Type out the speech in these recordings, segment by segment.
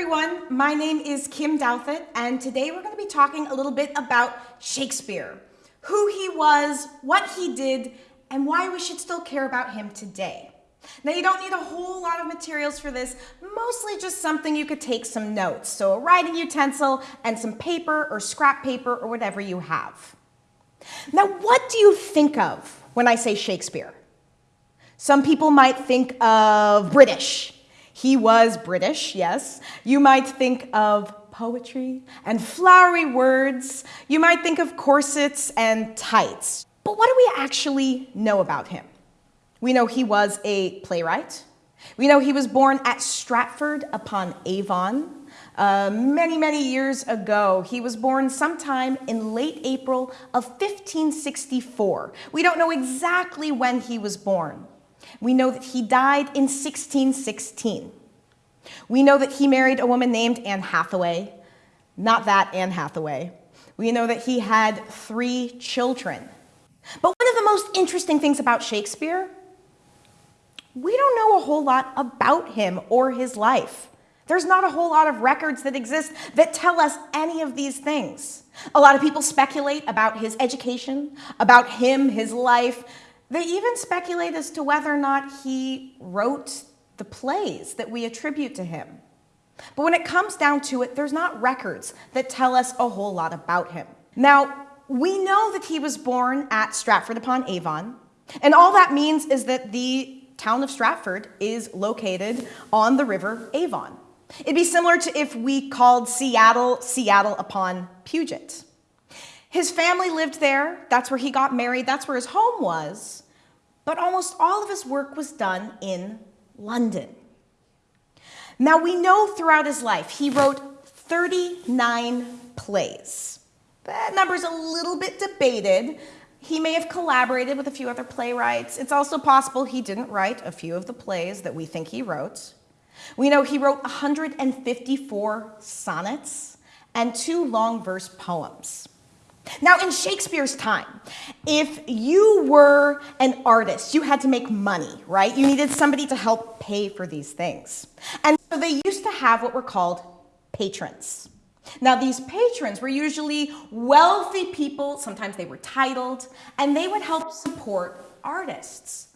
everyone, my name is Kim Douthit, and today we're going to be talking a little bit about Shakespeare, who he was, what he did, and why we should still care about him today. Now you don't need a whole lot of materials for this, mostly just something you could take some notes. So a writing utensil and some paper or scrap paper or whatever you have. Now what do you think of when I say Shakespeare? Some people might think of British. He was British, yes. You might think of poetry and flowery words. You might think of corsets and tights. But what do we actually know about him? We know he was a playwright. We know he was born at Stratford upon Avon. Uh, many, many years ago. He was born sometime in late April of 1564. We don't know exactly when he was born. We know that he died in 1616. We know that he married a woman named Anne Hathaway, not that Anne Hathaway. We know that he had three children. But one of the most interesting things about Shakespeare we don't know a whole lot about him or his life. There's not a whole lot of records that exist that tell us any of these things. A lot of people speculate about his education, about him, his life. They even speculate as to whether or not he wrote the plays that we attribute to him. But when it comes down to it, there's not records that tell us a whole lot about him. Now, we know that he was born at Stratford upon Avon, and all that means is that the town of Stratford is located on the river Avon. It'd be similar to if we called Seattle Seattle upon Puget. His family lived there. That's where he got married. That's where his home was. But almost all of his work was done in London. Now we know throughout his life he wrote 39 plays. That number's a little bit debated, he may have collaborated with a few other playwrights. It's also possible he didn't write a few of the plays that we think he wrote. We know he wrote 154 sonnets and two long verse poems. Now, in Shakespeare's time, if you were an artist, you had to make money, right? You needed somebody to help pay for these things. And so they used to have what were called patrons. Now, these patrons were usually wealthy people, sometimes they were titled, and they would help support artists.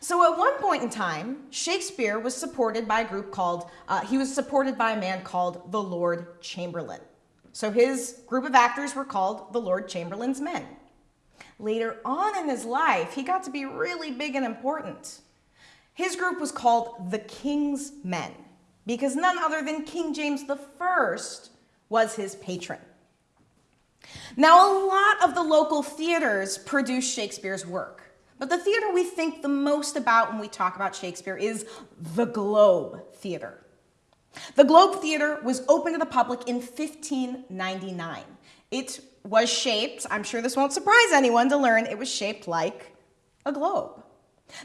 So at one point in time, Shakespeare was supported by a group called, uh, he was supported by a man called the Lord Chamberlain. So his group of actors were called the Lord Chamberlain's men. Later on in his life, he got to be really big and important. His group was called the King's Men because none other than King James I was his patron. Now, a lot of the local theaters produce Shakespeare's work, but the theater we think the most about when we talk about Shakespeare is the Globe Theater. The Globe Theater was open to the public in 1599. It was shaped, I'm sure this won't surprise anyone to learn, it was shaped like a globe.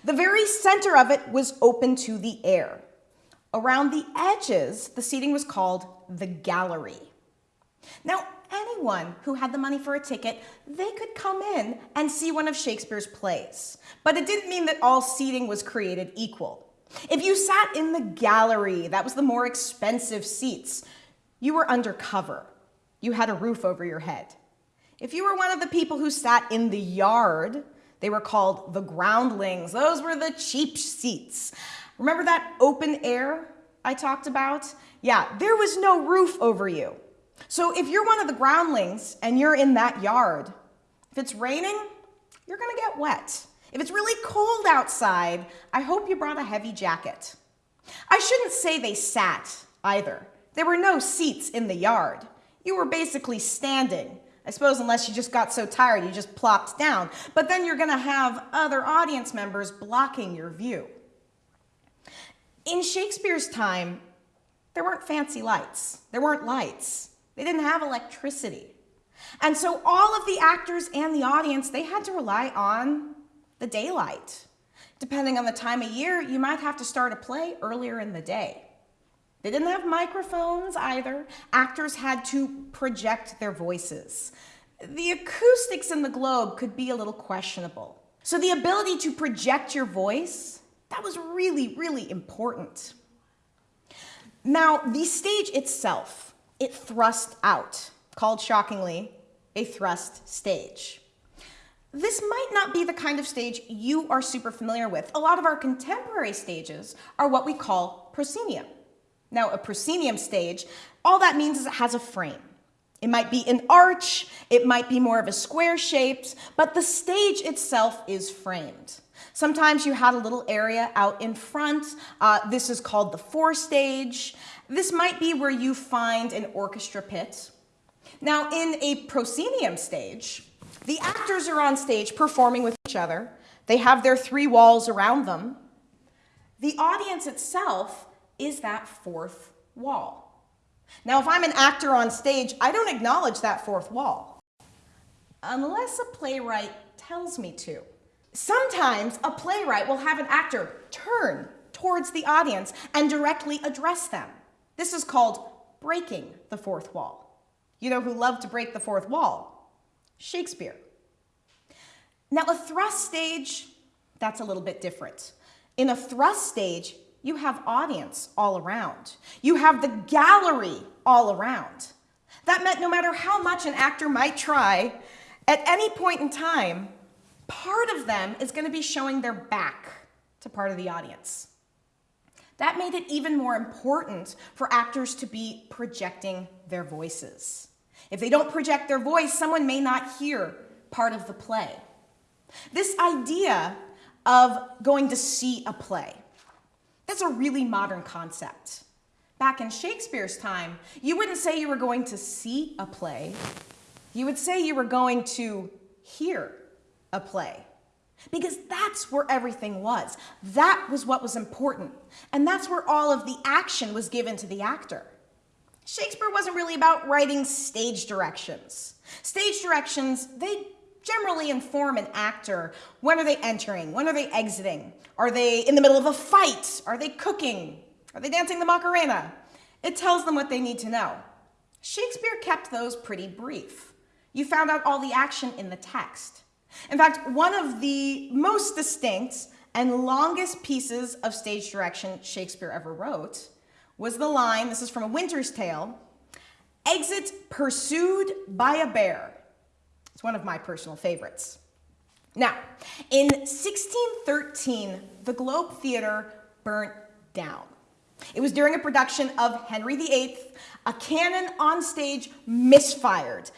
The very center of it was open to the air. Around the edges, the seating was called the gallery. Now, anyone who had the money for a ticket, they could come in and see one of Shakespeare's plays. But it didn't mean that all seating was created equal. If you sat in the gallery, that was the more expensive seats, you were undercover. You had a roof over your head. If you were one of the people who sat in the yard, they were called the groundlings. Those were the cheap seats. Remember that open air I talked about? Yeah, there was no roof over you. So if you're one of the groundlings and you're in that yard, if it's raining, you're gonna get wet. If it's really cold outside, I hope you brought a heavy jacket. I shouldn't say they sat either. There were no seats in the yard. You were basically standing. I suppose unless you just got so tired, you just plopped down. But then you're gonna have other audience members blocking your view. In Shakespeare's time, there weren't fancy lights. There weren't lights. They didn't have electricity. And so all of the actors and the audience, they had to rely on the daylight. Depending on the time of year, you might have to start a play earlier in the day. They didn't have microphones either. Actors had to project their voices. The acoustics in the globe could be a little questionable. So the ability to project your voice, that was really, really important. Now, the stage itself, it thrust out, called shockingly a thrust stage. This might not be the kind of stage you are super familiar with. A lot of our contemporary stages are what we call proscenium. Now, a proscenium stage, all that means is it has a frame. It might be an arch, it might be more of a square shaped, but the stage itself is framed. Sometimes you had a little area out in front. Uh, this is called the forestage. This might be where you find an orchestra pit. Now, in a proscenium stage, the actors are on stage performing with each other. They have their three walls around them. The audience itself is that fourth wall. Now, if I'm an actor on stage, I don't acknowledge that fourth wall, unless a playwright tells me to. Sometimes a playwright will have an actor turn towards the audience and directly address them. This is called breaking the fourth wall. You know who loved to break the fourth wall? Shakespeare. Now, a thrust stage, that's a little bit different. In a thrust stage, you have audience all around. You have the gallery all around. That meant no matter how much an actor might try, at any point in time, part of them is going to be showing their back to part of the audience. That made it even more important for actors to be projecting their voices. If they don't project their voice, someone may not hear part of the play. This idea of going to see a play, that's a really modern concept. Back in Shakespeare's time, you wouldn't say you were going to see a play. You would say you were going to hear a play. Because that's where everything was. That was what was important. And that's where all of the action was given to the actor. Shakespeare wasn't really about writing stage directions. Stage directions, they generally inform an actor. When are they entering? When are they exiting? Are they in the middle of a fight? Are they cooking? Are they dancing the Macarena? It tells them what they need to know. Shakespeare kept those pretty brief. You found out all the action in the text. In fact, one of the most distinct and longest pieces of stage direction Shakespeare ever wrote was the line, this is from A Winter's Tale, exit pursued by a bear. It's one of my personal favorites. Now, in 1613, the Globe Theatre burnt down. It was during a production of Henry VIII. A cannon on stage misfired.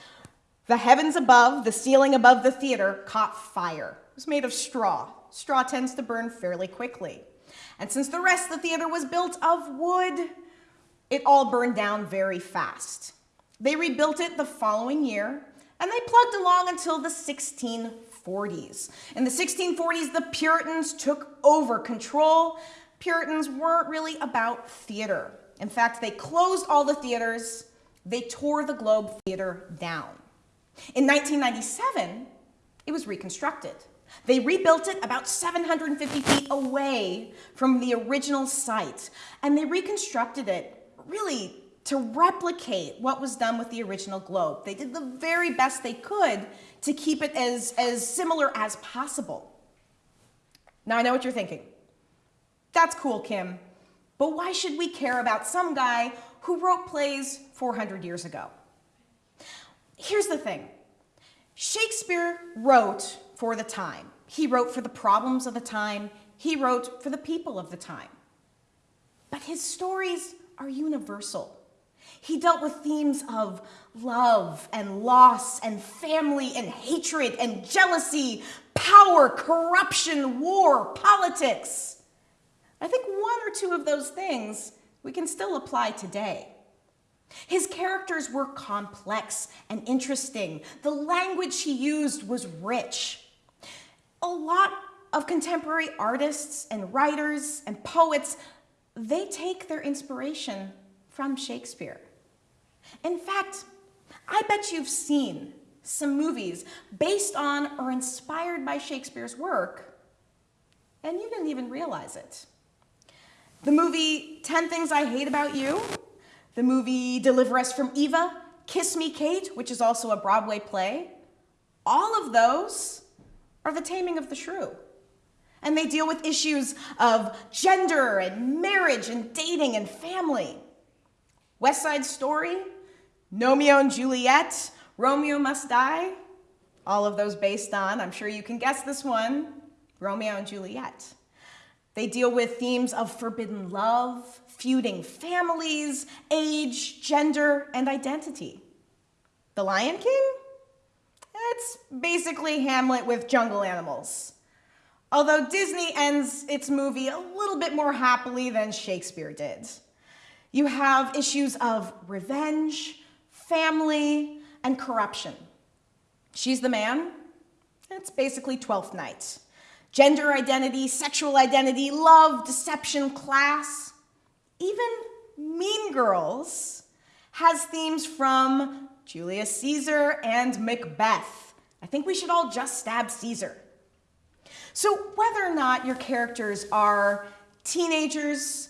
The heavens above, the ceiling above the theater, caught fire. It was made of straw. Straw tends to burn fairly quickly. And since the rest of the theater was built of wood, it all burned down very fast. They rebuilt it the following year, and they plugged along until the 1640s. In the 1640s, the Puritans took over control. Puritans weren't really about theater. In fact, they closed all the theaters. They tore the Globe Theater down. In 1997, it was reconstructed. They rebuilt it about 750 feet away from the original site, and they reconstructed it really to replicate what was done with the original globe. They did the very best they could to keep it as, as similar as possible. Now I know what you're thinking. That's cool, Kim, but why should we care about some guy who wrote plays 400 years ago? Here's the thing. Shakespeare wrote for the time. He wrote for the problems of the time. He wrote for the people of the time. But his stories are universal. He dealt with themes of love and loss and family and hatred and jealousy, power, corruption, war, politics. I think one or two of those things we can still apply today. His characters were complex and interesting. The language he used was rich. A lot of contemporary artists and writers and poets, they take their inspiration from Shakespeare. In fact, I bet you've seen some movies based on or inspired by Shakespeare's work, and you didn't even realize it. The movie 10 Things I Hate About You, the movie Deliver Us from Eva, Kiss Me Kate, which is also a Broadway play, all of those are the taming of the shrew. And they deal with issues of gender and marriage and dating and family. West Side Story, Romeo and Juliet, Romeo Must Die, all of those based on, I'm sure you can guess this one, Romeo and Juliet. They deal with themes of forbidden love, feuding families, age, gender, and identity. The Lion King? It's basically Hamlet with jungle animals. Although Disney ends its movie a little bit more happily than Shakespeare did. You have issues of revenge, family, and corruption. She's the man. It's basically Twelfth Night. Gender identity, sexual identity, love, deception, class. Even Mean Girls has themes from Julius Caesar and Macbeth. I think we should all just stab Caesar. So whether or not your characters are teenagers,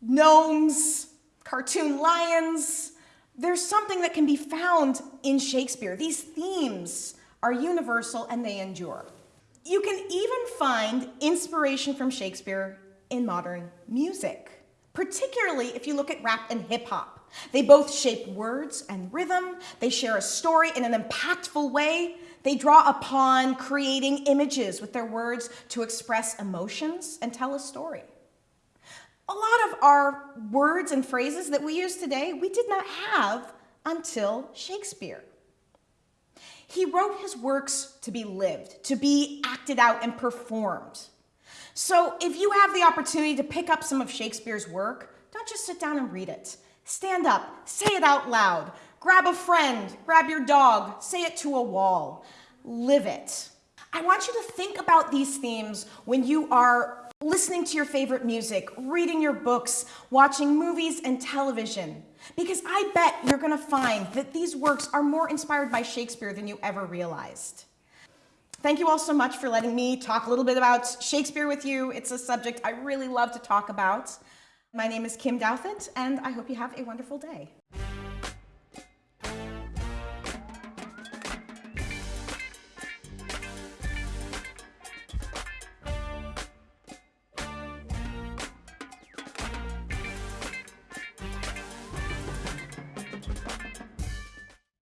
gnomes, cartoon lions, there's something that can be found in Shakespeare. These themes are universal and they endure. You can even find inspiration from Shakespeare in modern music, particularly if you look at rap and hip hop. They both shape words and rhythm. They share a story in an impactful way. They draw upon creating images with their words to express emotions and tell a story. A lot of our words and phrases that we use today, we did not have until Shakespeare. He wrote his works to be lived, to be acted out and performed. So if you have the opportunity to pick up some of Shakespeare's work, don't just sit down and read it. Stand up, say it out loud, grab a friend, grab your dog, say it to a wall, live it. I want you to think about these themes when you are listening to your favorite music, reading your books, watching movies and television. Because I bet you're gonna find that these works are more inspired by Shakespeare than you ever realized. Thank you all so much for letting me talk a little bit about Shakespeare with you. It's a subject I really love to talk about. My name is Kim Douthit, and I hope you have a wonderful day.